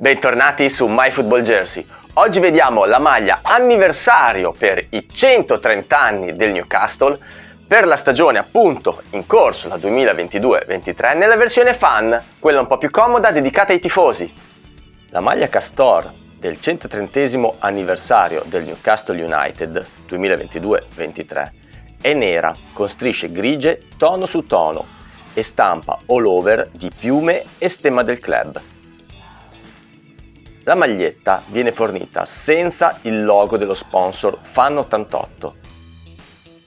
Bentornati su MyFootballJersey. Oggi vediamo la maglia anniversario per i 130 anni del Newcastle per la stagione appunto in corso, la 2022-23, nella versione fan, quella un po' più comoda dedicata ai tifosi. La maglia Castor del 130 anniversario del Newcastle United 2022-23 è nera con strisce grigie tono su tono e stampa all over di piume e stemma del club. La maglietta viene fornita senza il logo dello sponsor Fan88.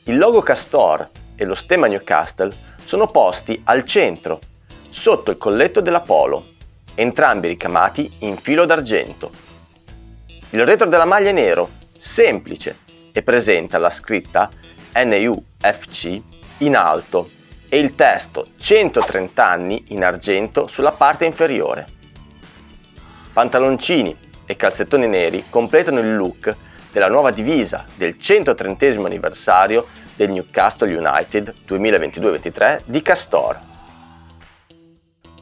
Il logo Castor e lo stemma Newcastle sono posti al centro, sotto il colletto della Polo, entrambi ricamati in filo d'argento. Il retro della maglia è nero, semplice, e presenta la scritta NUFC in alto e il testo 130 anni in argento sulla parte inferiore. Pantaloncini e calzettoni neri completano il look della nuova divisa del 130 anniversario del Newcastle United 2022-23 di Castor.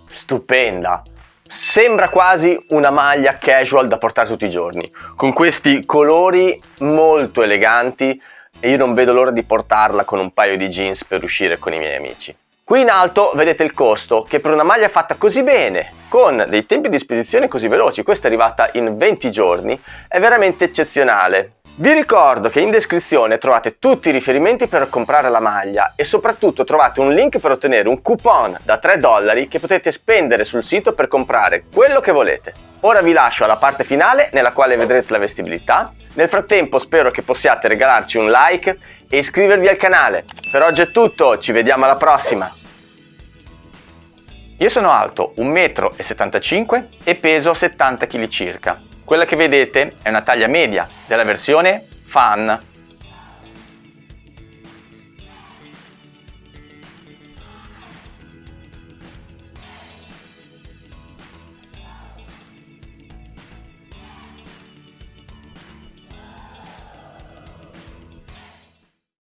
Stupenda! Sembra quasi una maglia casual da portare tutti i giorni, con questi colori molto eleganti e io non vedo l'ora di portarla con un paio di jeans per uscire con i miei amici. Qui in alto vedete il costo che per una maglia fatta così bene, con dei tempi di spedizione così veloci, questa è arrivata in 20 giorni, è veramente eccezionale. Vi ricordo che in descrizione trovate tutti i riferimenti per comprare la maglia e soprattutto trovate un link per ottenere un coupon da 3 dollari che potete spendere sul sito per comprare quello che volete. Ora vi lascio alla parte finale nella quale vedrete la vestibilità. Nel frattempo spero che possiate regalarci un like e iscrivervi al canale. Per oggi è tutto, ci vediamo alla prossima! Io sono alto 1,75 m e peso 70 kg circa. Quella che vedete è una taglia media della versione Fan